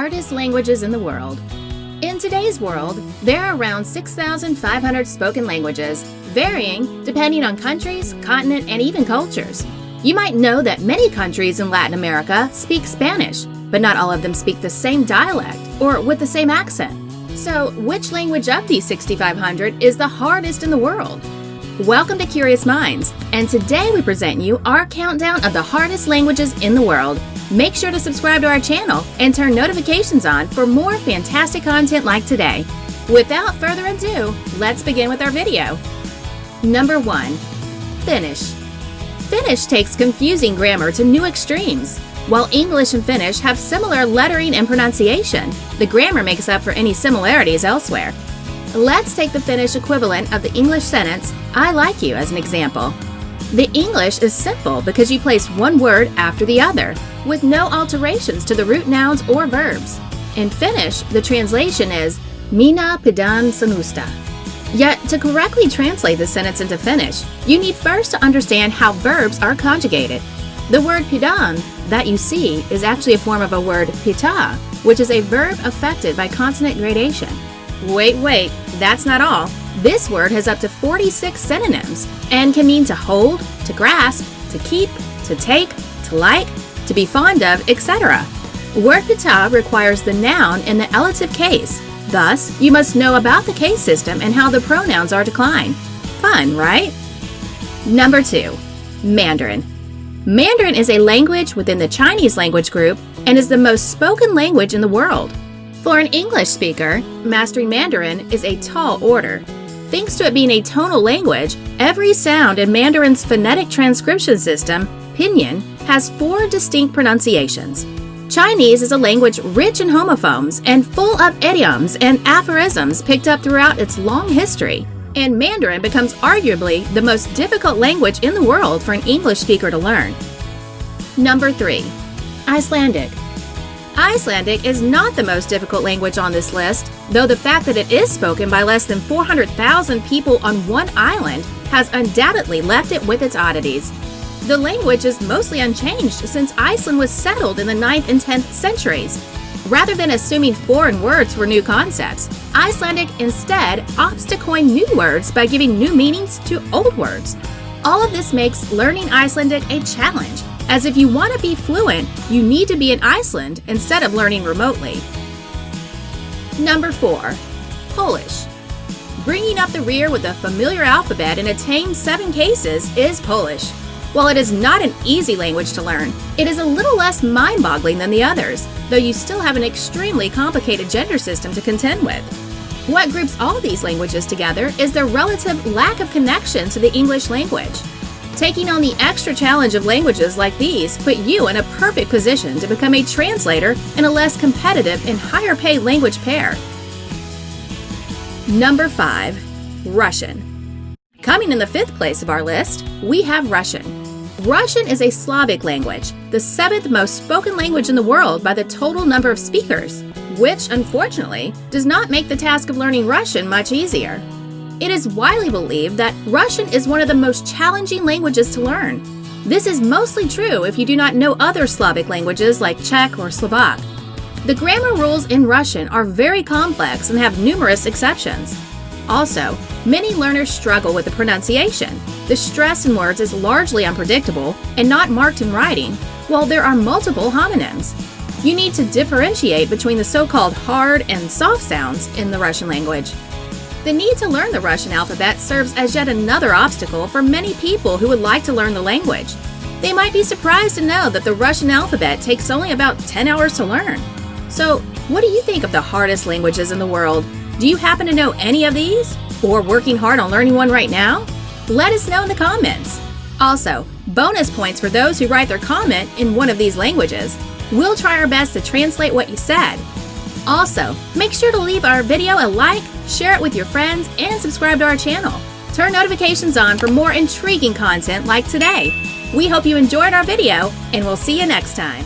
hardest languages in the world. In today's world, there are around 6,500 spoken languages, varying depending on countries, continent, and even cultures. You might know that many countries in Latin America speak Spanish, but not all of them speak the same dialect or with the same accent. So, which language of these 6,500 is the hardest in the world? Welcome to Curious Minds, and today we present you our countdown of the hardest languages in the world. Make sure to subscribe to our channel and turn notifications on for more fantastic content like today. Without further ado, let's begin with our video. Number 1. Finnish. Finnish takes confusing grammar to new extremes. While English and Finnish have similar lettering and pronunciation, the grammar makes up for any similarities elsewhere. Let's take the Finnish equivalent of the English sentence, I like you, as an example. The English is simple because you place one word after the other, with no alterations to the root nouns or verbs. In Finnish, the translation is Minä pidän sinusta. Yet, to correctly translate the sentence into Finnish, you need first to understand how verbs are conjugated. The word pidän that you see is actually a form of a word pitää, which is a verb affected by consonant gradation. Wait, wait, that's not all. This word has up to 46 synonyms and can mean to hold, to grasp, to keep, to take, to like, to be fond of, etc. Word pitää requires the noun in the elative case. Thus, you must know about the case system and how the pronouns are declined. Fun, right? Number 2. Mandarin. Mandarin is a language within the Chinese language group and is the most spoken language in the world. For an English speaker, mastering Mandarin is a tall order. Thanks to it being a tonal language, every sound in Mandarin's phonetic transcription system, pinyin, has four distinct pronunciations. Chinese is a language rich in homophones and full of idioms and aphorisms picked up throughout its long history. And Mandarin becomes arguably the most difficult language in the world for an English speaker to learn. Number 3. Icelandic. Icelandic is not the most difficult language on this list, though the fact that it is spoken by less than 400,000 people on one island has undoubtedly left it with its oddities. The language is mostly unchanged since Iceland was settled in the 9th and 10th centuries. Rather than assuming foreign words were new concepts, Icelandic instead opts to coin new words by giving new meanings to old words. All of this makes learning Icelandic a challenge as if you want to be fluent, you need to be in Iceland instead of learning remotely. Number 4. Polish. Bringing up the rear with a familiar alphabet in a tame seven cases is Polish. While it is not an easy language to learn, it is a little less mind-boggling than the others, though you still have an extremely complicated gender system to contend with. What groups all these languages together is their relative lack of connection to the English language. Taking on the extra challenge of languages like these put you in a perfect position to become a translator in a less competitive and higher paid language pair. Number 5. Russian. Coming in the fifth place of our list, we have Russian. Russian is a Slavic language, the seventh most spoken language in the world by the total number of speakers, which, unfortunately, does not make the task of learning Russian much easier. It is widely believed that Russian is one of the most challenging languages to learn. This is mostly true if you do not know other Slavic languages like Czech or Slovak. The grammar rules in Russian are very complex and have numerous exceptions. Also, many learners struggle with the pronunciation. The stress in words is largely unpredictable and not marked in writing, while there are multiple homonyms. You need to differentiate between the so-called hard and soft sounds in the Russian language. The need to learn the Russian alphabet serves as yet another obstacle for many people who would like to learn the language. They might be surprised to know that the Russian alphabet takes only about 10 hours to learn. So, what do you think of the hardest languages in the world? Do you happen to know any of these? Or working hard on learning one right now? Let us know in the comments. Also, bonus points for those who write their comment in one of these languages. We'll try our best to translate what you said. Also, make sure to leave our video a like, share it with your friends, and subscribe to our channel. Turn notifications on for more intriguing content like today. We hope you enjoyed our video, and we'll see you next time.